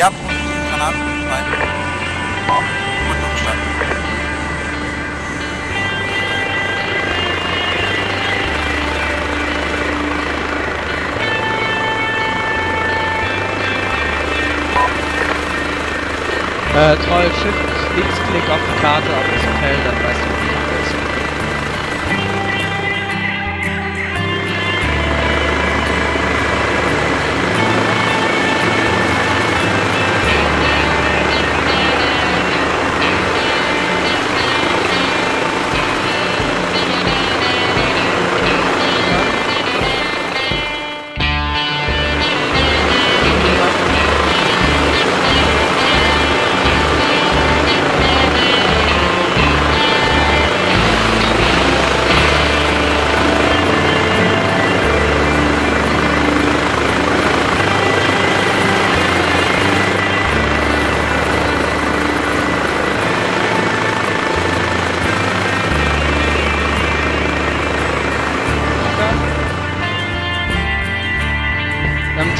Ja, positiv, Granaten, frei. Gut umgestanden. Äh, Troll, Shift, Linksklick auf die Karte, auf das Hotel, dann weißt du,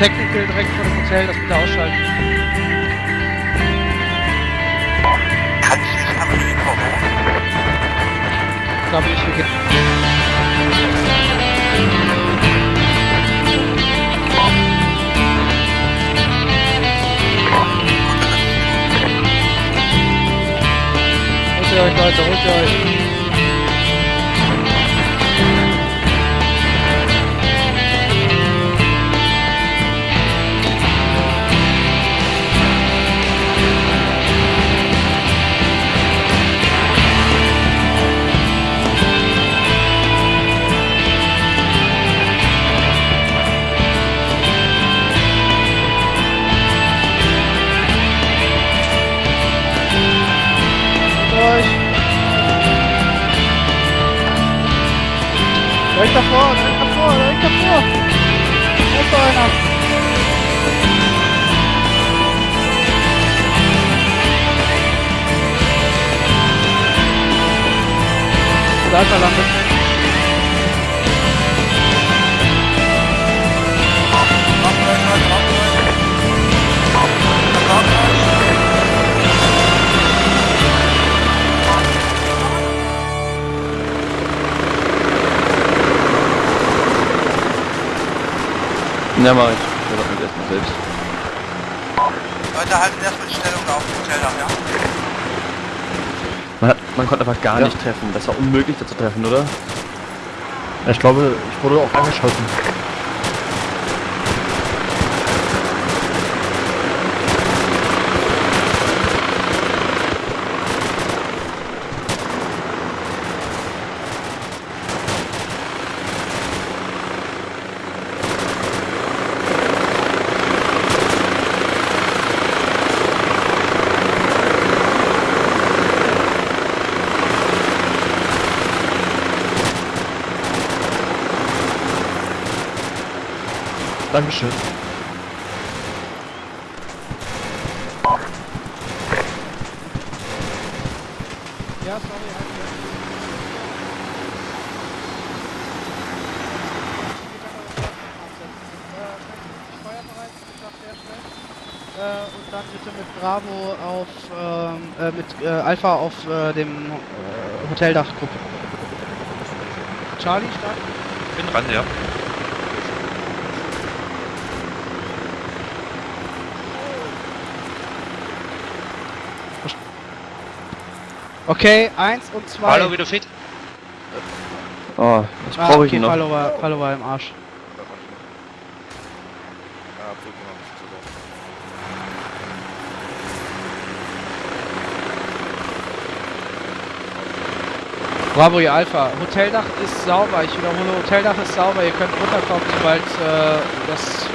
Technical direkt vor dem Hotel, das bitte ausschalten. Kann ich nicht Info hoch? Ich glaube, ich will Holt ihr euch, Leute, holt ihr euch. Direkt davor, direkt davor, direkt davor. Da ist doch einer. Da ist er Ja, mach ich. Ich mach mich erstmal selbst. Leute, halten erstmal die Stellung auf dem Hoteldach, ja? Man, hat, man konnte einfach gar Ja. nicht treffen. Das war unmöglich, da zu treffen, oder? Ich glaube, ich wurde auch angeschossen. Dankeschön. Ja, sorry, Äh, und dann bitte mit Bravo auf, ähm, äh, mit äh, Alpha auf äh, dem äh, Hoteldach gucken. Charlie, stark. Bin dran, ja. Okay, eins und zwei. Hallo, wieder fit? Oh, was ah, brauche ich okay, noch? Follow war, Follow war im Arsch. Bravo, ihr Alpha. Hoteldach ist sauber. Ich wiederhole, Hoteldach ist sauber. Ihr könnt runterkommen, sobald äh, das,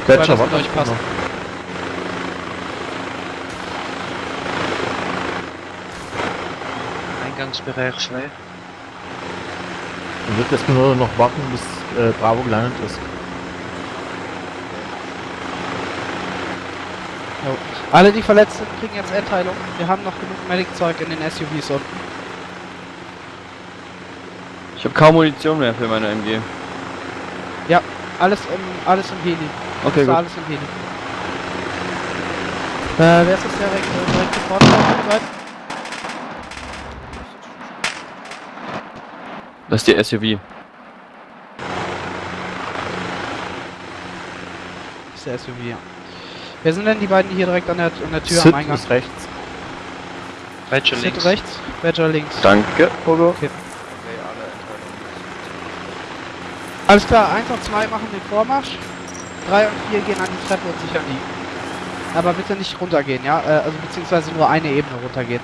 sobald Gletscher, das mit euch passt. noch. Eingangsbereich frei. Dann wird jetzt nur noch warten, bis äh, Bravo gelandet ist. Jo. Alle, die verletzt sind, kriegen jetzt Endheilung. Wir haben noch genug Medic-Zeug in den SUVs unten. Ich habe kaum Munition mehr für meine MG. Alles im, alles im Heli. Okay, gut. alles im Heli. Äh, wer ist das direkt, direkt sofort Das ist die SUV. Das ist der SUV, ja. Wer sind denn die beiden, die hier direkt an der, an der Tür Sid am Eingang? ist rechts. Badger Sid links. rechts, Badger links. Danke, Pogo. Okay. Alles klar, 1 und 2 machen den Vormarsch. 3 und 4 gehen an die Treppe und sichern die. Aber bitte nicht runtergehen, ja? Äh, also beziehungsweise nur eine Ebene runtergehen.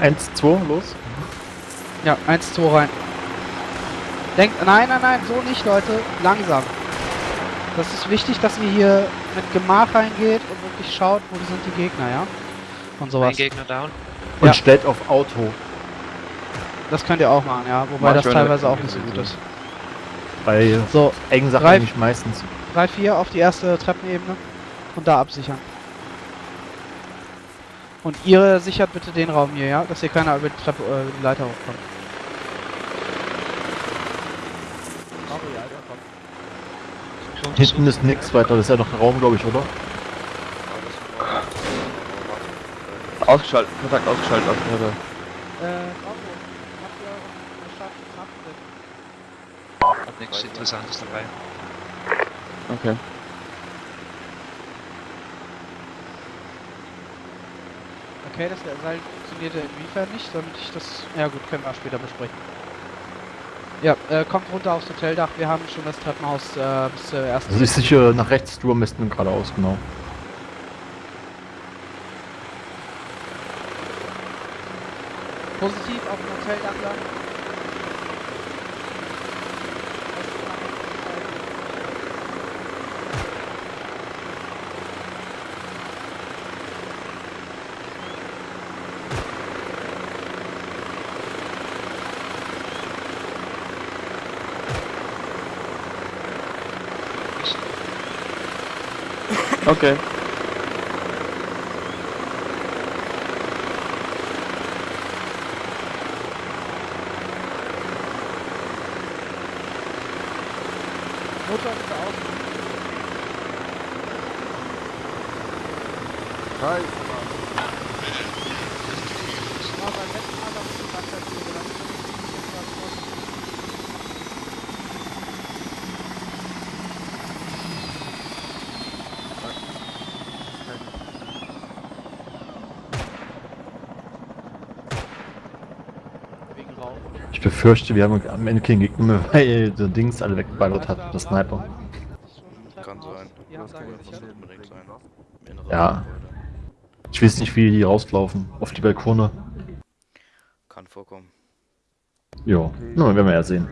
Eins, zwei, los. Ja, 1, 2 rein. Denkt, nein, nein, nein, so nicht, Leute. Langsam. Das ist wichtig, dass ihr hier mit Gemach reingeht und wirklich schaut, wo sind die Gegner, ja? Und Ein sowas. Gegner down. Und Ja. stellt auf Auto. Das könnt ihr auch machen, ja. Wobei das teilweise auch nicht so gut ist. Bei So, engen Sachen Drei- eigentlich meistens. 3, 4 auf die erste Treppenebene und da absichern. Und ihr sichert bitte den Raum hier, ja? Dass hier keiner über die Treppe, äh, über die Leiter hochkommt. Hinten ist nichts weiter. Das ist ja noch ein Raum, glaube ich, oder? Ausgeschaltet, Kontakt ausgeschaltet aus der Treppe. Äh, nichts Interessantes dabei. Okay. Okay, das Seil funktionierte inwiefern nicht, damit ich das... Ja gut, können wir später besprechen. Ja, äh, kommt runter aufs Hoteldach, wir haben schon das Treppenhaus äh, bis zur ersten... Also ich sicher nach rechts, du am besten geradeaus, genau. Positiv auf dem Hoteldach lang. Okay. Ich befürchte, wir haben am Ende keinen Gegner mehr, weil der Dings alle weggeballert hat, der Sniper. Kann sein. Ja, Das kann wir von sicher. hinten rechts sein. Im inneren Ja. Ich weiß nicht, wie die rauslaufen. Auf die Balkone. Kann vorkommen. Jo, na, werden wir ja sehen.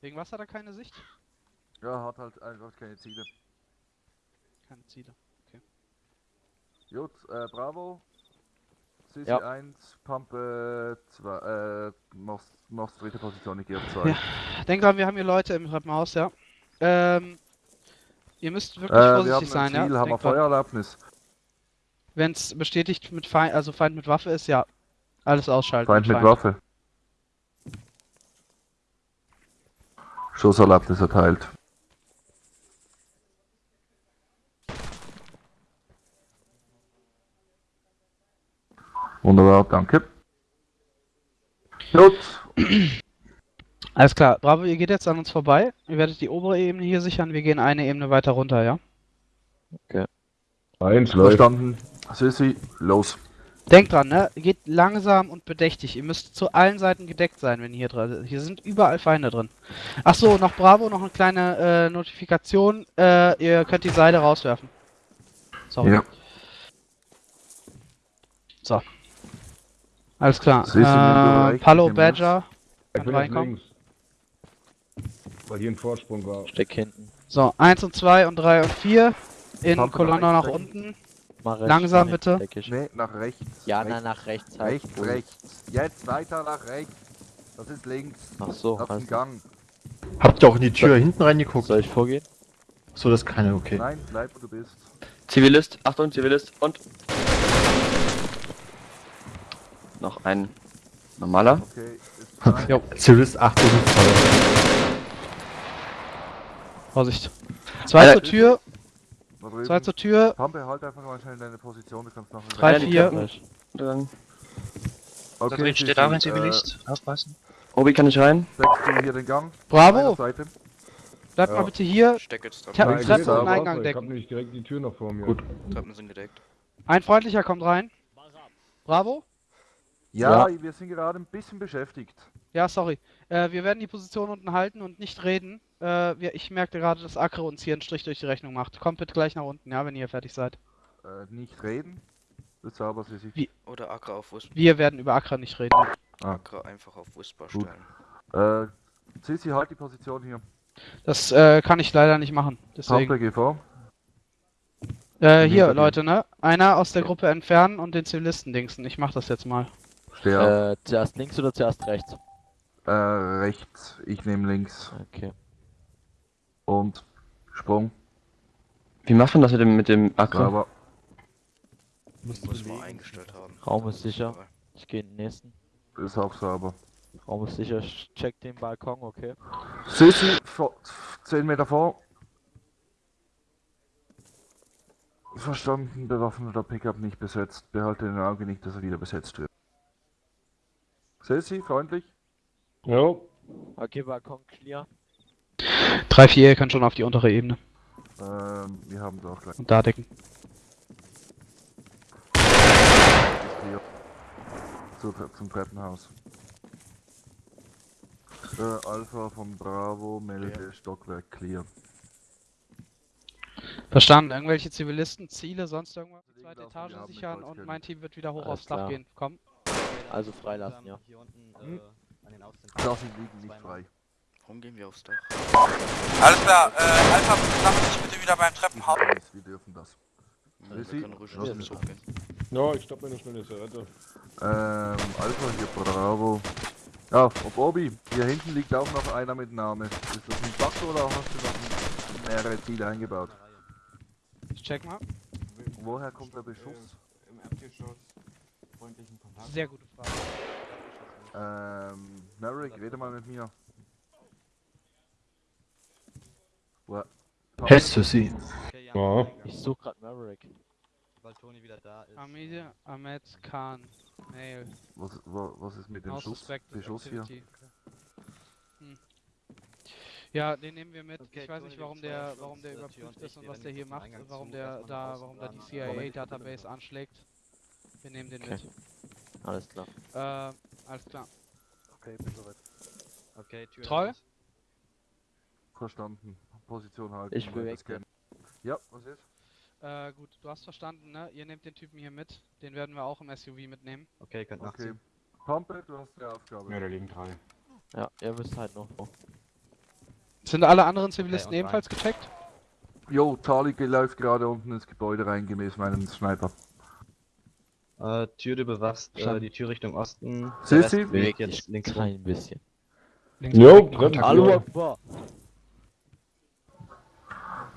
Wegen was hat er keine Sicht? Ja, hat halt einfach keine Ziele. Keine Ziele. Gut, äh, Bravo. Sisi Ja. 1, Pumpe 2, äh, machst, machst dritte Position, ich gehe auf 2. Ja. Denk dran, wir haben hier Leute im Treppenhaus, ja. Ähm, ihr müsst wirklich Äh, wir haben vorsichtig ein sein, ja. Ziel, haben wir Denk dran. Feuererlaubnis. Wenn es bestätigt mit Feind, also Feind mit Waffe ist, ja. Alles ausschalten. Feind mit Waffe. Schusserlaubnis erteilt. Wunderbar, danke. Gut, Alles klar. Bravo, ihr geht jetzt an uns vorbei. Ihr werdet die obere Ebene hier sichern. Wir gehen eine Ebene weiter runter, ja. eins verstanden. Sissi, los. Denkt dran, ne? Geht langsam und bedächtig. Ihr müsst zu allen Seiten gedeckt sein, wenn ihr hier drin Hier sind überall Feinde drin. Ach so, noch Bravo, noch eine kleine äh, Notifikation. Äh, ihr könnt die Seile rauswerfen. Sorry. Ja. So. Alles klar. Äh, Palo Badger. Ich Kann reinkommen. Weil hier ein Vorsprung war. Steck hinten. So, 1 und 2 und 3 und 4. In Pumpe Kolonne nach rechts. unten. Rechts. Langsam Nee, bitte. Nee, nach rechts. Ja, rechts, nach rechts halt. rechts, rechts. Jetzt weiter nach rechts. Das ist links. Ach so, Das ist ein. Gang. Habt ihr auch in die Tür hinten reingeguckt? Soll ich vorgehen? So, das ist keine, okay. Nein, bleib wo du bist. Zivilist, Achtung, Zivilist und. Noch ein normaler. Okay, ist. Jo. Zivilist 8 und Feuer. Vorsicht. Zwei Einer- zur Tür, Da zwei zur Tür, Pampe, halt einfach mal schnell deine Position, du kannst nachher... drei, vier. Treppen. Dann. Da Okay, drin steht Sissi, auch ein äh, Zivilist. Aufpassen. Obi, kann ich rein? Du hier den Gang? Bravo, bleibt Ja. mal bitte hier. Steck jetzt Ich hab Treppen. die Ja, Treppe geht und. Eingang Ich hab nicht direkt die Tür noch vor mir. Gut. Treppen sind gedeckt. Ein freundlicher kommt rein. Bravo. Ja, wir sind gerade ein bisschen beschäftigt. Ja, sorry. Äh, wir werden die Position unten halten und nicht reden. Äh, wir, ich merkte gerade, dass Akre uns hier einen Strich durch die Rechnung macht. Kommt bitte gleich nach unten, ja, wenn ihr fertig seid. Äh, nicht reden. Ist aber Sissi. Wie? Oder Acker auf Whisper. Wir werden über Akra nicht reden. Acker einfach auf Whisper Gut. stellen. Äh, Sissi, halt die Position hier. Das äh, kann ich leider nicht machen. Deswegen. Vor. Äh, hier. Leute, ne? Einer aus der Gruppe entfernen und den Zivilisten dingsen. Ich mach das jetzt mal. Äh, zuerst links oder zuerst rechts? Äh, rechts. Ich nehme links. Okay. Und Sprung. Wie macht man das mit dem, mit dem Akku? Aber Muss man eingestellt haben. Raum ist sicher. Ich gehe in den nächsten. ist auch sauber. Raum ist sicher. Ich check den Balkon, okay. Sissi, vor, 10 Meter vor. Verstanden, bewaffneter Pickup nicht besetzt. Behalte in Auge nicht, dass er wieder besetzt wird. Sissi, freundlich. Jo. Okay, Balkon clear. 3, 4, ihr könnt schon auf die untere Ebene. Ähm, wir haben es auch gleich. Und da decken. Zu, zum Treppenhaus. Äh, Alpha von Bravo, melde Stockwerk clear. Verstanden. Irgendwelche Zivilisten, Ziele, sonst irgendwas? Die zweite Etage sichern und mein Team wird wieder hoch Alles aufs Dach klar. gehen. Komm. Also freilassen, ja. Hier unten Hm? äh, an den Außen. Liegen nicht frei. Warum gehen wir aufs Dach? Alles klar, äh, Alpha, sammle dich bitte wieder beim Treppenhaus. Wir dürfen das. Ja, Sissi, wir können ruhig. Ja, ich stopp mir eine schnelle Zigarette. Ähm, Alpha hier, Bravo. Ja, ob Obi, hier hinten liegt auch noch einer mit Name. Ist das ein Bug oder hast du noch mehrere Ziele eingebaut? Ich check mal. Woher kommt der Beschuss? Im Erdgeschoss. Freundlichen Kontakt. Sehr gute Frage. Ähm, Merrick, rede mal mit mir. Wo- Hältst du sie? Okay, ja. Ja. Ich suche gerade Maverick. Weil Toni wieder da ist. Amide, Ahmed, Khan, Mail. Was, wa- was ist mit dem Schuss, Beschuss hier? Hm. Ja, den nehmen wir mit. Okay, ich weiß Tony, nicht, warum der, warum der überprüft ist und was der hier macht, warum der da, warum da die CIA-Database anschlägt. Wir nehmen den Okay. Alles klar. Äh, alles klar. Okay, bin soweit. Okay, Tür. Raus. Verstanden. Position halten. Ich weiter beweg scannen. Ja, was ist? Äh, gut, du hast verstanden, ne? Ihr nehmt den Typen hier mit. Den werden wir auch im SUV mitnehmen. Okay, könnt Okay. nachziehen. Pampe, du hast die Aufgabe. Ja, da liegen drei. Ja, ihr müsst halt noch vor. Sind alle anderen Zivilisten rein. ebenfalls gecheckt? Jo, Tali läuft gerade unten ins Gebäude rein, gemäß meinem Sniper. Äh, Tür du bewachst, äh, die Tür Richtung Osten. Sissi? Bewegt jetzt links rum. Klein bisschen. Jo, Treppen. Hallo Akbar.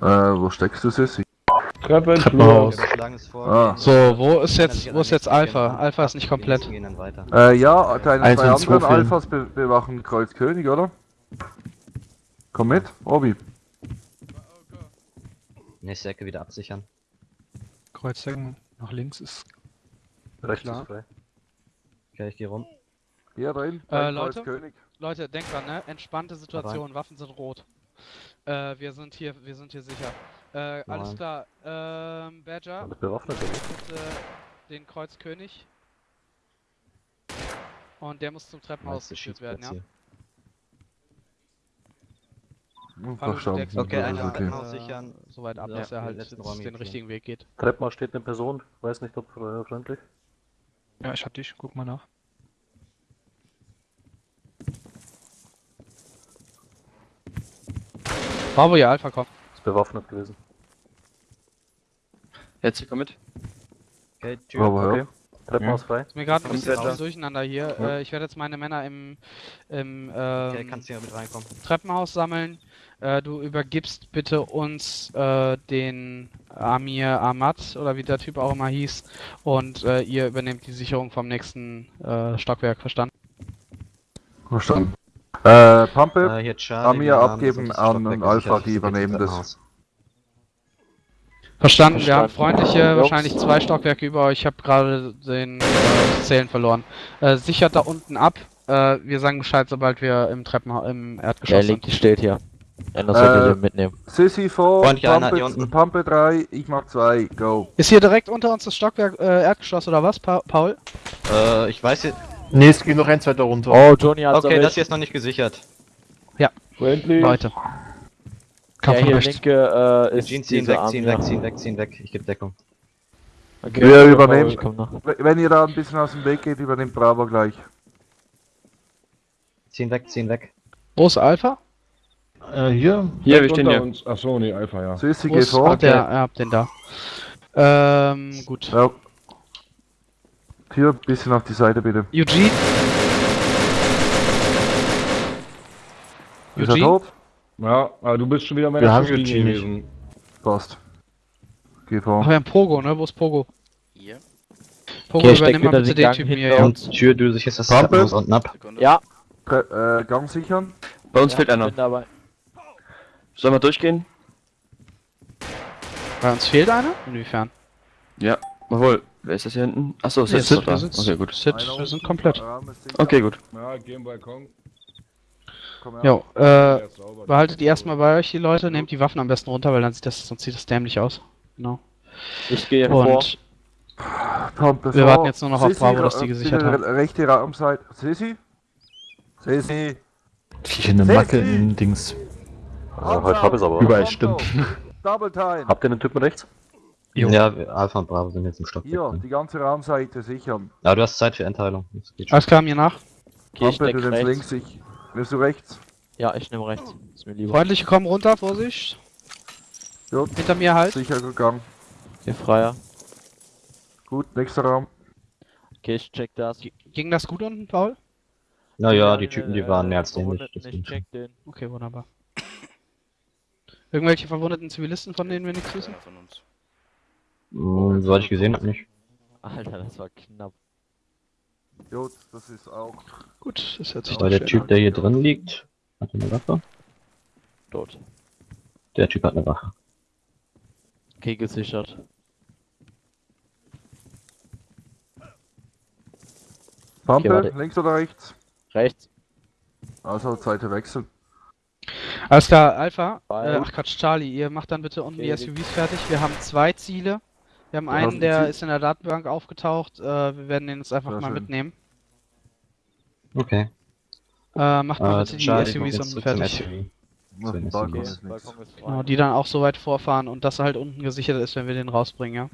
Äh, wo steckst du, Sissi? Treppen, Treppenhaus. Ah. So, wo ist jetzt, wo ist jetzt Alpha? Alpha ist nicht komplett. Äh, ja, deine Eins zwei anderen. Alphas be bewachen Kreuz König, oder? Komm mit, Obi. Nächste Ecke wieder absichern. Kreuzdecken nach links ist. Rechts Klar. ist frei. Okay, ich gehe rum. Hier drin, Äh, Leute? König. Leute, denkt dran, ne? Entspannte Situation, Waffen sind rot. Äh, wir sind hier, wir sind hier sicher. Äh, alles klar. Ähm, Badger, Bewaffnet bitte den Kreuzkönig. Und der muss zum Treppenhaus geführt werden, ja? Hm, Hallo, deckst Okay, uns einer Treppenhaus äh, sichern. Soweit ab, Ja, dass er halt den richtigen Weg geht. Treppenhaus steht eine Person, weiß nicht, ob äh, freundlich. Ja, ich hab dich, guck mal nach. Bravo, ja, Alpha, komm. Ist bewaffnet gewesen. Jetzt, komm mit. Okay, Tür. Ja. Okay. Treppenhaus frei. Ist mir gerade ein bisschen zu durcheinander hier. Äh, ich werde jetzt meine Männer im, im ähm, Okay, kannst hier mit reinkommen. Treppenhaus sammeln. Äh, du übergibst bitte uns äh, den Amir Ahmad oder wie der Typ auch immer hieß und äh, ihr übernehmt die Sicherung vom nächsten äh, Stockwerk, verstanden? Verstanden. Äh, Pampe, Äh. Amir abgeben an Stockwerk Alpha, die übernehmen das. Treppenhaus. Verstanden, wir haben freundliche, wahrscheinlich zwei Stockwerke über euch. Ich habe gerade den äh, Zählen verloren. Äh, sichert da unten ab. Äh, wir sagen Bescheid, sobald wir im Treppenhaus, im Der Erdgeschoss Link sind. steht hier. Anders Äh, solltet ihr mitnehmen. Sissy vor, unten. Pampe 3, ich mach 2, go. Ist hier direkt unter uns das Stockwerk äh, Erdgeschoss oder was, pa Paul? Äh, ich weiß jetzt. Nee, es geht noch eins weiter runter. Oh, Johnny hat's Okay, das hier ist noch nicht gesichert. Friendly. Leute. Der von hier rechts. linke äh, ist Jean, ziehen weg, ziehen weg, ziehen weg, ziehen weg. Ich gebe Deckung. Okay, Wir Paul, übernehmen. ich komm noch. W- Wenn ihr da ein bisschen aus dem Weg geht, übernimmt Bravo gleich. Ziehen weg, ziehen weg. Wo ist Alpha? Äh, hier. Hier, wir stehen hier. uns. Achso, nee, Alpha, ja. Geh ist vor. Ach, der, ja, hab den da. Ähm, gut. Ja. Hier, bisschen auf die Seite bitte. Eugene? Ist er Eugene? tot? Ja, aber du bist schon wieder Schusslinie Eugene gewesen. Passt. Geh Ach, wir haben Pogo, ne? Wo ist Pogo? Hier. Pogo, Okay, übernimm mal bitte den Gang Typen hier, ja. Und Tür, du sicherst das. Treppenhaus unten ab. Sekunde. Ja, Tre- Äh, Gang sichern. bei uns Ja, fehlt einer. Sollen wir durchgehen? Bei uns fehlt einer? Inwiefern? Jawohl. Wer ist das hier hinten? Achso, ist Nee, jetzt Sid, noch da. Okay, gut. Sid, Einer wir sind komplett. Ist. Okay, gut. Ja, geh im Balkon. Komm her. Jo, äh, ist behaltet die erstmal bei euch, die Leute. Nehmt die Waffen am besten runter, weil dann sieht das, sonst sieht das dämlich aus. Genau. Ich gehe vor. Und Pampe Wir vor. warten jetzt nur noch auf Bravo, dass die äh, gesichert bitte haben. re- Rechte Raumseite. Sissy? Sissy? Hier eine Macke in Dings. Also, heute hab ich's aber. Überall stimmt. Double Time. Habt ihr den Typen rechts? Jo. Ja, Alpha und Bravo sind jetzt im Stockwerk. Hier, drin. die ganze Raumseite sichern. Aber du hast Zeit für Endteilung. Alles klar, mir nach. Okay, ich nimmst rechts. links, ich. Nimmst du rechts? Ja, ich nehme rechts. Ist mir lieber. Freundliche kommen runter, Vorsicht. Jo, Hinter mir halt. sicher gegangen. Okay, freier. Gut, nächster Raum. Okay, ich check das. Ging das gut unten, Paul? Naja, die Typen, die waren mehr als. Verwundeten, Das Ich check den. Okay, wunderbar. Irgendwelche verwundeten Zivilisten, von denen wir nichts wissen? Einer von uns. Hm, Soweit ich gesehen habe, nicht. Alter, das war knapp. Jo, das ist auch. Gut, das hört sich Aber der Typ, an. der hier drin liegt, hat er eine Waffe? Tot. Der Typ hat eine Waffe. Okay, gesichert. Pampe, warte. links oder rechts? Rechts. Also, Seite wechseln. Alles klar, Alpha. Äh, ach Quatsch, Charlie, ihr macht dann bitte unten die Okay, SUVs fertig. Wir haben zwei Ziele. Wir haben Ja, einen, der ist in der Datenbank aufgetaucht. Äh, wir werden den jetzt einfach Sehr mal schön. mitnehmen. Okay. Äh, macht mal Äh, bitte die Charlie, komm SUVs unten fertig. Okay, ist nichts. Balkon ist frei. Genau, die dann auch so weit vorfahren und dass er halt unten gesichert ist, wenn wir den rausbringen, ja.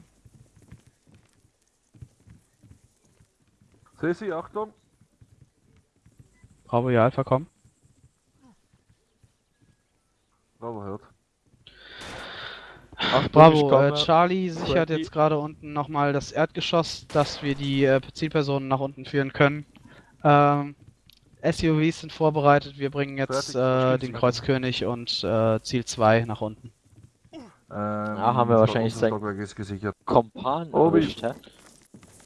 Sissy, Achtung. Bravo, ja, Alpha, komm. Bravo hört. Achtung, Bravo, äh, Charlie sichert Frankie. jetzt gerade unten nochmal das Erdgeschoss, dass wir die äh, Zielpersonen nach unten führen können. Ähm, SUVs sind vorbereitet, wir bringen jetzt äh, den. Kreuzkönig und äh, Ziel 2 nach unten. Ähm, Ja, haben wir wahrscheinlich sein-. Kompan Oh, erwischt, hä?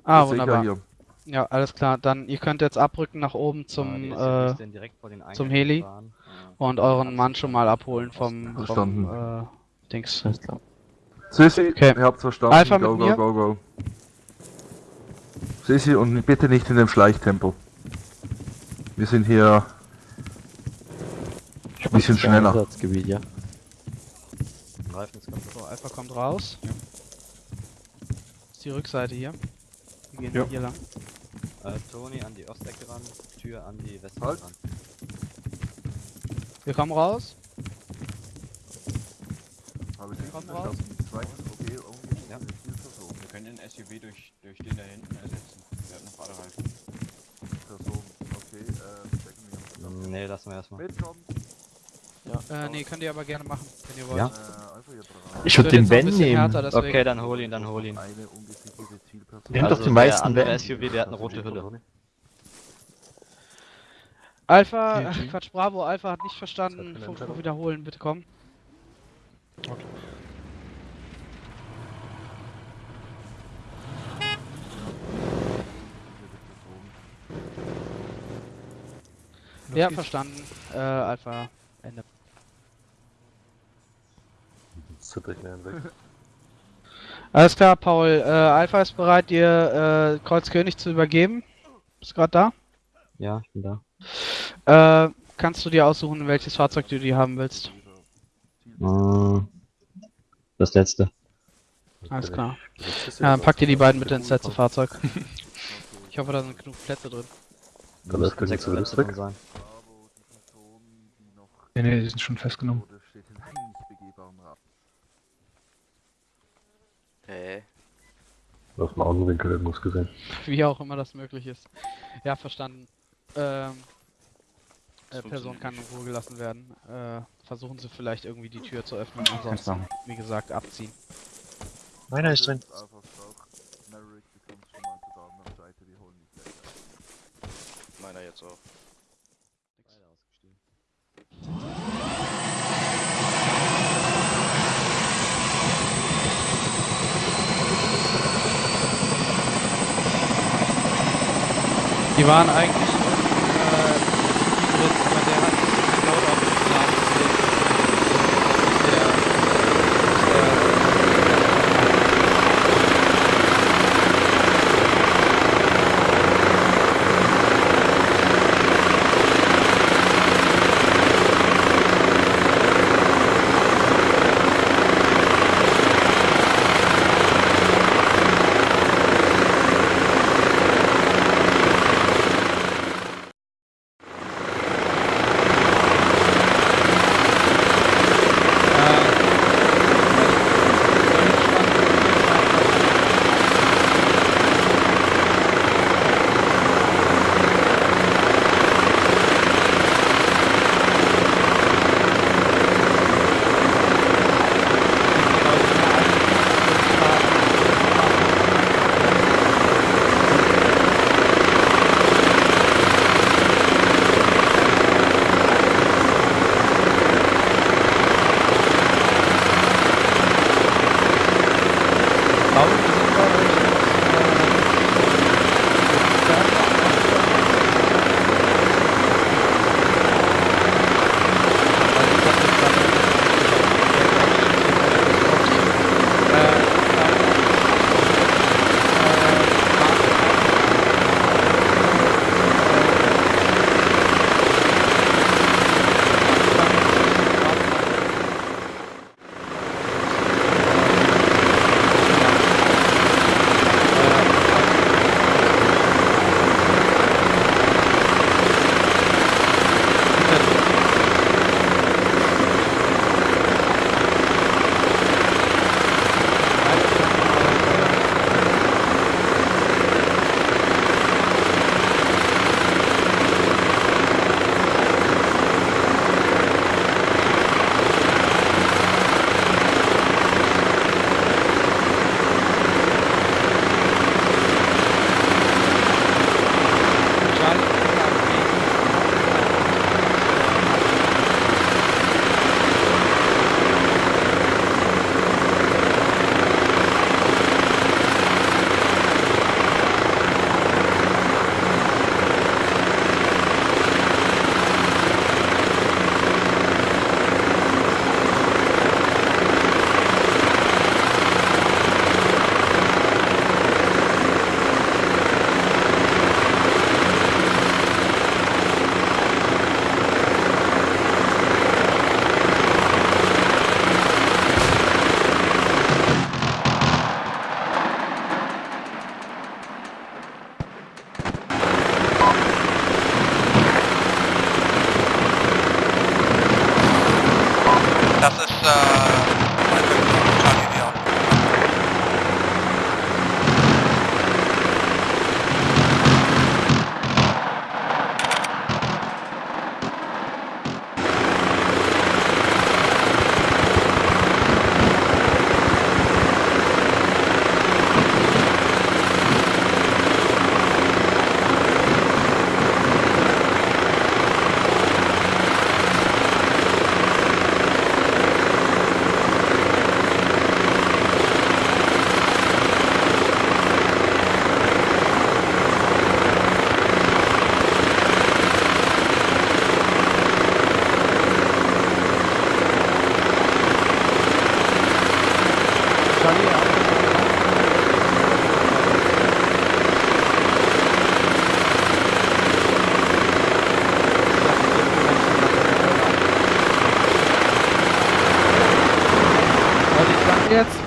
Ah, wunderbar. Hier. Ja, alles klar. Dann, ihr könnt jetzt abrücken nach oben Ah, zum, äh, direkt vor den zum Heli. gefahren. Und euren Mann schon mal abholen vom, vom äh, Dings. Sissy, Okay. ihr habt's verstanden. Alpha go, mit go, mir. go, go. Sissy, und bitte nicht in dem Schleichtempo. Wir sind hier ein bisschen schneller. Einsatzgebiet, ja. Reifen ist kaputt. So, Alpha kommt raus. Das ist die Rückseite hier. Wir gehen Ja. hier lang. Äh, Toni an die Ostecke ran, Tür an die Westecke Halt. ran. Wir kommen raus. Habe ich Kommt nicht raus. okay, irgendwie Ja. Wir können den SUV durch, durch den da hinten ersetzen. Der hat noch alle Reifen. Person. Okay, äh, wir. Hm, Nee, lassen wir erstmal. Mitkommen. Äh, nee, könnt ihr aber gerne machen, wenn ihr wollt. Ja. Äh. Ich würde den Ben nehmen. härter, Okay, dann hol ihn, dann hol ihn. Eine Zielperson. Nehmt doch die der meisten andere Ben. SUV, der hat eine rote Hülle. Alpha, äh, Quatsch, Bravo, Alpha hat nicht verstanden. Entscheidung. wiederholen, bitte komm. Ja, verstanden. Äh, Alpha, Ende. Zitter ich mir hinweg. Alles klar, Paul. Äh, Alpha ist bereit, dir äh, Kreuzkönig zu übergeben. Bist gerade da? Ja, ich bin da. Äh, kannst du dir aussuchen, welches Fahrzeug du dir haben willst? Äh, das letzte. Alles klar. Das Ja, dann pack dir die beiden das bitte ins letzte. Fahrzeug. Ich hoffe, da sind genug Plätze drin. Dann lässt du sechs Plätze drin sein. Die Person, die noch Nee, nee, die sind schon festgenommen. Hä? Aus dem Augenwinkel irgendwas gesehen. Wie auch immer das möglich ist. Ja, verstanden. Ähm, Das äh, Person kann in. Ruhe gelassen werden. Äh, versuchen Sie vielleicht irgendwie die Tür zu öffnen. Ansonsten, wie gesagt, abziehen. Meiner ist drin. Meiner jetzt auch. Die waren eigentlich äh, drin, aber der hat kein Loadout aufgeladen. deswegen Der, Paul,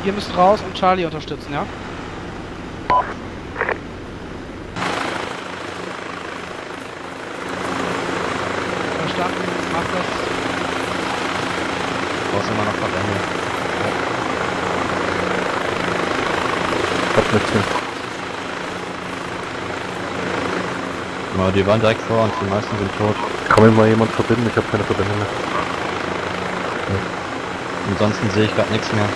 ihr müsst raus und Charlie unterstützen, ja? Verstanden, macht das. Du brauchst immer noch Verbände. Hab nichts mehr. Aber die waren direkt vor uns, die meisten sind tot. Kann mir mal jemand verbinden? Ich habe keine Verbindung mehr. Ansonsten sehe ich gerade nichts mehr.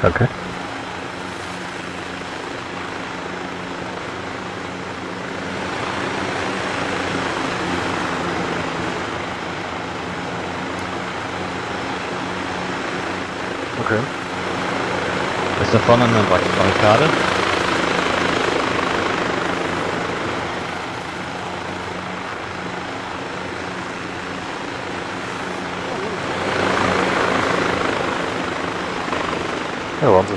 Danke. Okay. Ist da vorne eine Bar- Barrikade? Ja, Wahnsinn.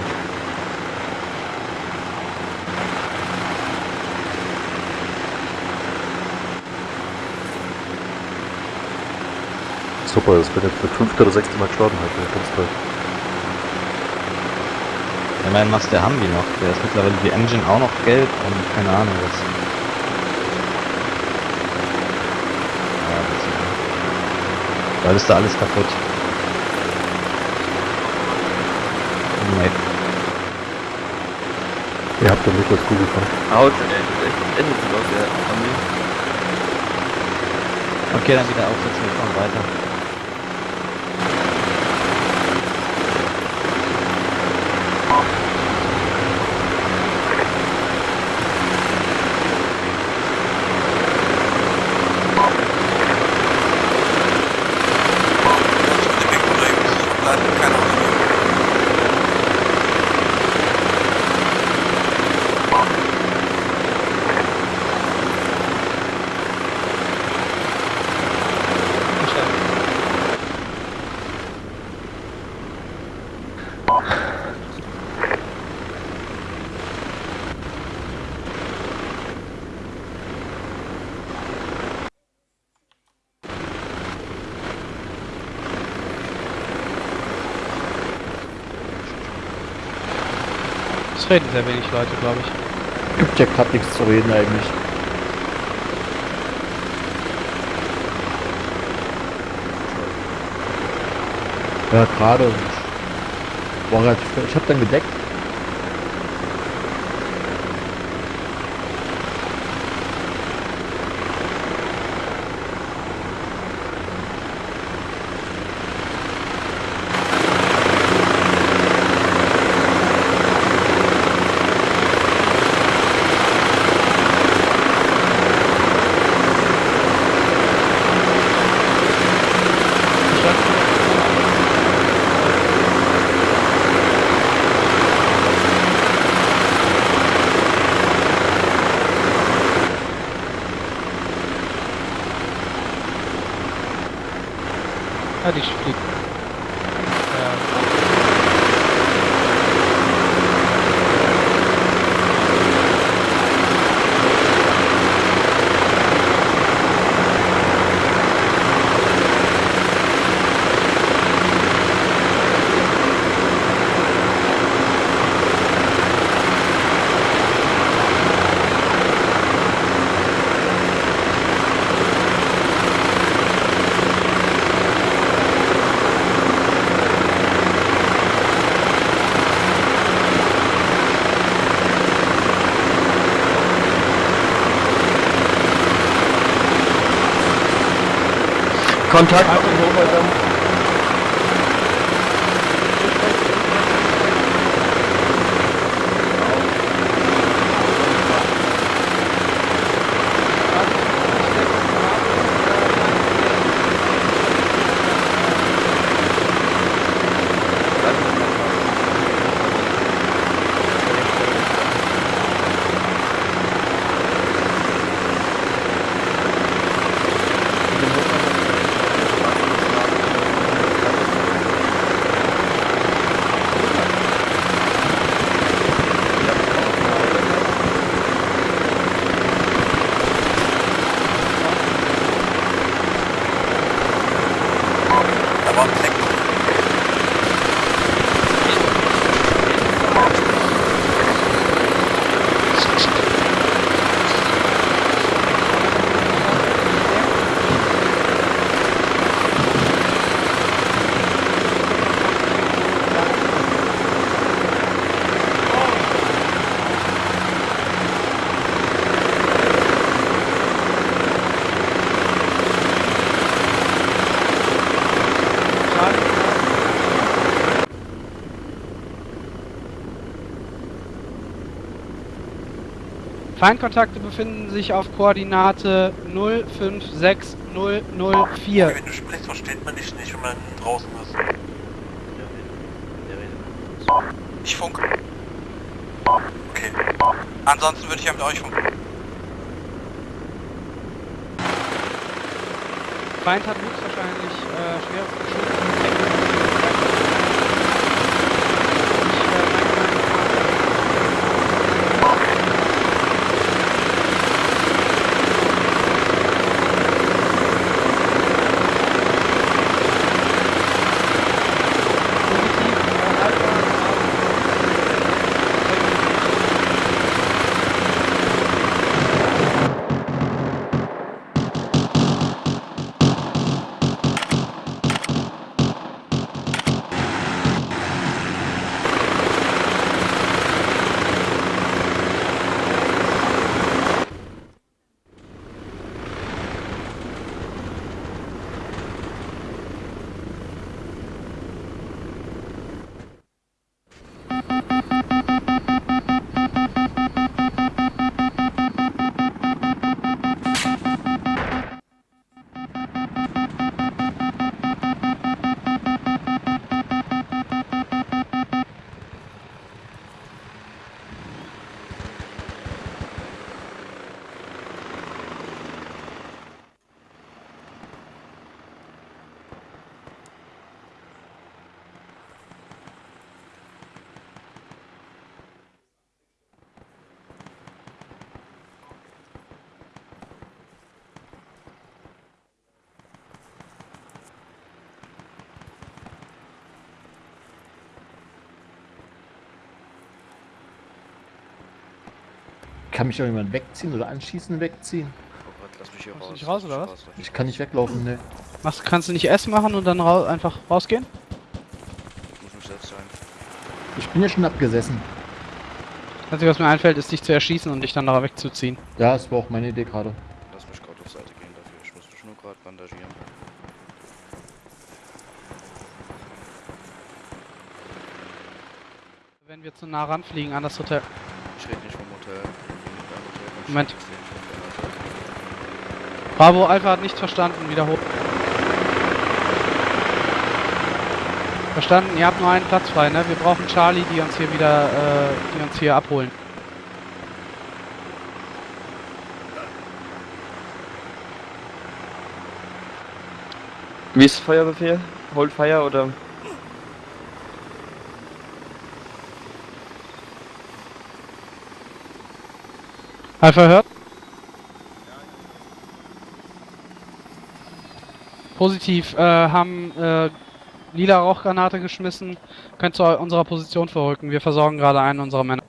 Super, das bin jetzt das fünfte oder sechste Mal gestorben heute. Ganz toll. Immerhin machst der Humvee noch. Der ist mittlerweile die Engine auch noch gelb und keine Ahnung was. Ja, das ist Weil ist da alles kaputt. Nee. Ihr habt doch nicht das Google von. Haut, ey, das ist echt endlich aus der Armee. Okay, dann wieder aufsetzen, wir fahren weiter. Reden sehr wenig Leute, glaube ich. Gibt ja gerade nichts zu reden eigentlich. Ja, gerade. War ich hab dann gedeckt. Ja, die Kontakt auf den Hochhäusern. Feindkontakte befinden sich auf Koordinate 056004. Wenn du sprichst, versteht man dich nicht, wenn man draußen ist. Ich funke. Okay. Ansonsten würde ich ja mit euch funken. Feind hat Kann mich doch jemand wegziehen oder anschießen wegziehen? Oh Gott, lass mich hier raus. nicht raus, oder was? Ich kann nicht weglaufen, ne. Machst, kannst du nicht S machen und dann rau einfach rausgehen? Ich muss mich selbst sein. Ich bin ja schon abgesessen. Das Einzige, was mir einfällt, ist dich zu erschießen und dich dann nachher wegzuziehen. Ja, das war auch meine Idee gerade. Lass mich gerade auf Seite gehen dafür. Ich muss mich nur gerade bandagieren. Wenn wir zu nah ranfliegen an das Hotel. Ich rede nicht vom Hotel. Ich bin nicht beim Hotel. Komm, Moment. Bravo Alpha hat nicht verstanden, wiederholt. Verstanden, ihr habt nur einen Platz frei, ne? Wir brauchen Charlie, die uns hier wieder, äh, die uns hier abholen. Wie ist Feuerbefehl? Hold Fire oder? Alpha hört? Positiv, äh, haben äh, lila Rauchgranate geschmissen. Könnt zu unserer Position verrücken. Wir versorgen gerade einen unserer Männer.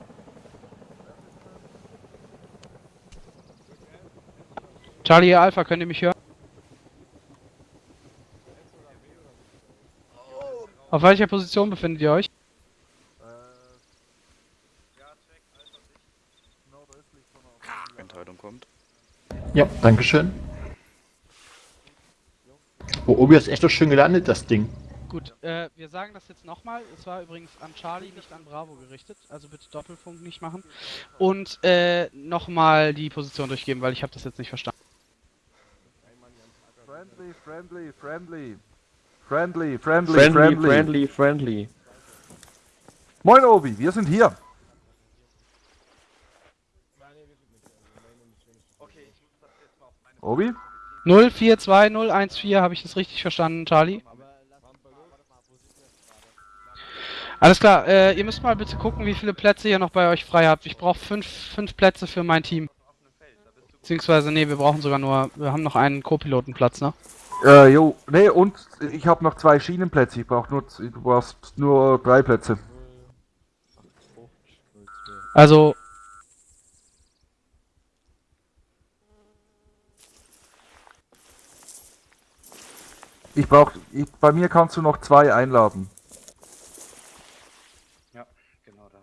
Charlie Alpha, könnt ihr mich hören? Auf welcher Position befindet ihr euch? Entscheidung kommt. Ja, dankeschön. Oh, Obi ist echt doch schön gelandet, das Ding. Gut, äh, wir sagen das jetzt nochmal. Es war übrigens an Charlie, nicht an Bravo gerichtet. Also bitte Doppelfunk nicht machen. Und äh, nochmal die Position durchgeben, weil ich habe das jetzt nicht verstanden. Friendly, friendly, friendly. Friendly, friendly, Friendly, friendly. friendly, friendly. Moin Obi, wir sind hier. Obi? 042014, habe ich das richtig verstanden, Charlie? Alles klar, äh, ihr müsst mal bitte gucken, wie viele Plätze ihr noch bei euch frei habt. Ich brauche fünf, fünf Plätze für mein Team. Beziehungsweise, nee, wir brauchen sogar nur, wir haben noch einen Co-Pilotenplatz, ne? Äh, jo, nee, und ich habe noch zwei Schienenplätze. Ich brauche nur, du brauchst nur drei Plätze. Also, Ich brauch, ich, bei mir kannst du noch zwei einladen. Ja, genau da.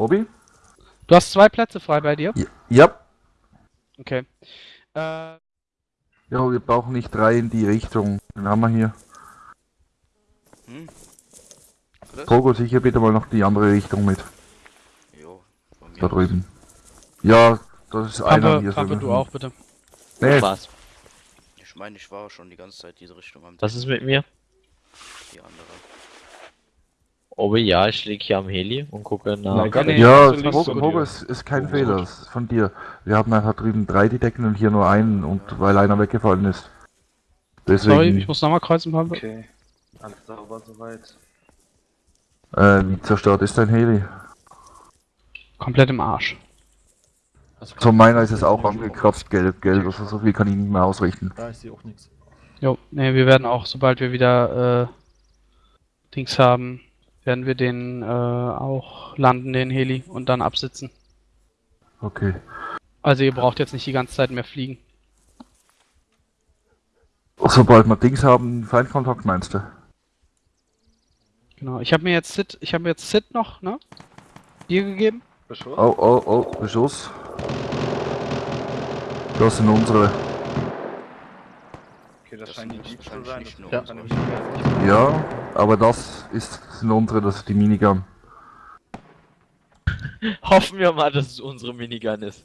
Obi? du hast zwei Plätze frei bei dir? Ja. ja. Okay. Äh, Ja, wir brauchen nicht drei in die Richtung. Den haben wir hier. Hm? Pogo, sicher bitte mal noch die andere Richtung mit. Jo, von mir Da drüben. Ja, Das ist einer Pampe, hier. Pampe, so- du auch bitte. Nee, Was? Ich meine, ich war schon die ganze Zeit diese Richtung am Was ist mit mir? die andere. Oh ja, ich lieg hier am Heli und gucke nach. Nein, gar Nee, nicht. ja, Das ist ist kein Oh, Fehler, ist von dir. Wir haben einfach drüben drei, die decken und hier nur einen und weil einer weggefallen ist. Deswegen, Sorry, ich muss nochmal kreuzen, Pampe. Okay. Alles sauber soweit. äh, wie zerstört ist dein Heli? Komplett im Arsch. So meiner ist es auch angekratzt, gelb, gelb, also so viel kann ich nicht mehr ausrichten. Da ist sie auch nichts. Jo, ne, wir werden auch, sobald wir wieder äh, Dings haben, werden wir den äh, auch landen, den Heli, und dann absitzen. Okay. Also ihr braucht jetzt nicht die ganze Zeit mehr fliegen. Sobald wir Dings haben, Feindkontakt meinst du? Genau. Ich habe mir jetzt Sid, ich habe mir jetzt Sid noch, ne? Dir gegeben. Beschuss? Oh, oh, oh, Beschuss. Das sind unsere. Okay, das, Das scheint die Jeep zu sein. nicht Ja, aber das ist, sind unsere, das ist die Minigun. Hoffen wir mal, dass es unsere Minigun ist.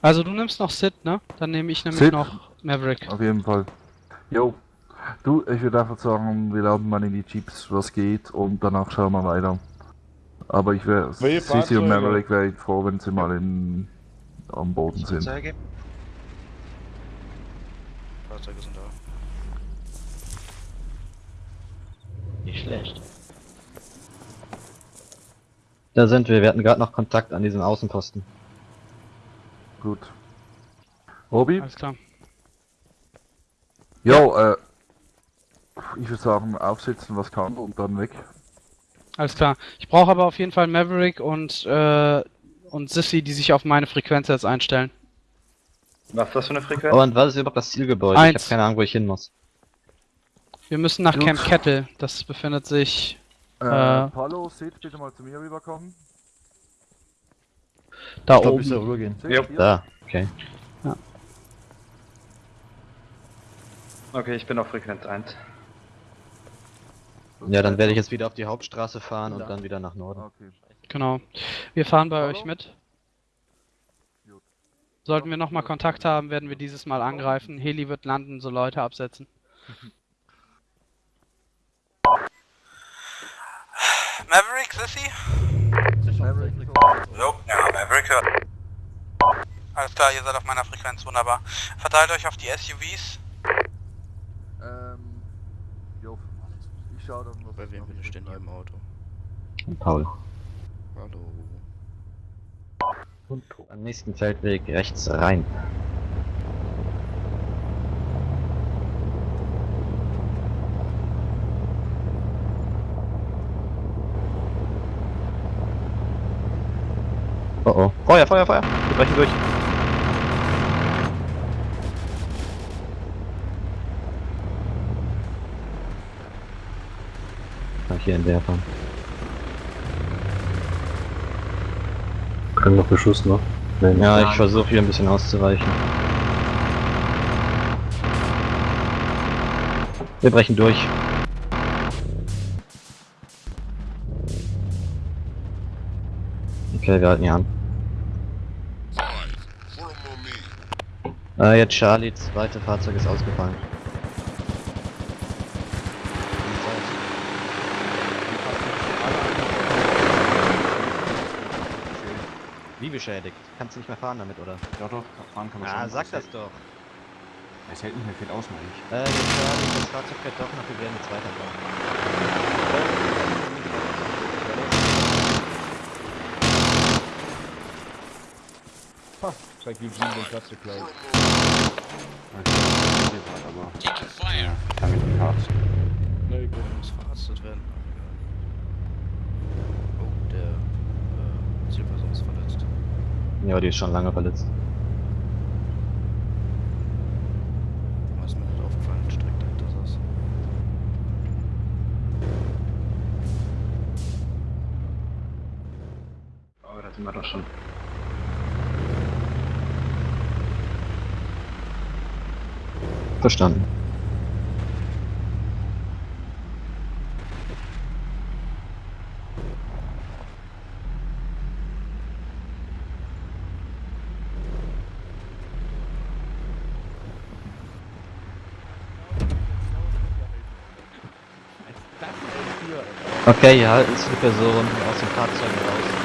Also du nimmst noch Sid, ne? Dann nehme ich nämlich Sid? noch Maverick. Auf jeden Fall. Jo. Du, ich würde einfach sagen, wir laden mal in die Jeeps, was geht, und danach schauen wir weiter. Aber ich wäre, Sisi und? Maverick wäre ich froh, wenn sie mal in, am Boden sind. Zeige. Fahrzeuge sind da. Nicht schlecht. Da sind wir, wir hatten gerade noch Kontakt an diesen Außenposten. Gut. Obi? Alles klar. Jo, äh, ich würde sagen, aufsitzen, was kann, und dann weg. Alles klar. Ich brauche aber auf jeden Fall Maverick und äh, und Sissy, die sich auf meine Frequenz jetzt einstellen. Was ist das für eine Frequenz? Oh, und was ist überhaupt das Zielgebäude? Ich Eins. habe keine Ahnung, wo ich hin muss. Wir müssen nach Gut. Camp Kettle. Das befindet sich Äh, Äh. Palo, Sid, bitte mal zu mir rüberkommen. da Ich oben. ich soll rübergehen. Sid, hier. Da, okay. Okay, ich bin auf Frequenz 1. Ja, dann werde ich jetzt wieder auf die Hauptstraße fahren und dann wieder nach Norden. Okay. Genau. Wir fahren bei Hallo? euch mit. Gut. Sollten wir nochmal Kontakt haben, werden wir dieses Mal angreifen. Heli wird landen, so Leute absetzen. Maverick, Sissy? Maverick, ja, Maverick hört. Alles klar, ihr seid auf meiner Frequenz, wunderbar. Verteilt euch auf die SUVs. Ähm, jo, ich schau dann, was Bei wem bin ich denn hier im. Auto? Paul. Hallo. Und am nächsten Feldweg rechts rein. Oh oh. Feuer, Feuer, Feuer! Wir brechen durch. Hier in der fahren. Können noch Beschuss, ne? Nee, Ja, ich versuche hier ein bisschen auszuweichen. Wir brechen durch. Okay, wir halten hier an. Äh, jetzt Charlie, zweite Fahrzeug ist ausgefallen. Wie beschädigt? Kannst du nicht mehr fahren damit, oder? Doch, doch, fahren kann man schon. Ah, sag das hält- doch. Es hält nicht mehr viel aus, meine ich. Äh, das Fahrzeug fährt doch noch, wir werden jetzt weiterfahren. Zeig Eugene den Platz geklaut. aber. Kann mich nicht verarschen. Nee, gut. muss verarztet werden. Oh, der äh, Zielperson ist verletzt. Ja, die ist schon lange verletzt. Ist mir nicht aufgefallen, direkt dahinter saß. Oh, da sind wir doch schon. Verstanden. Okay, hier halten die Personen aus den Fahrzeugen raus.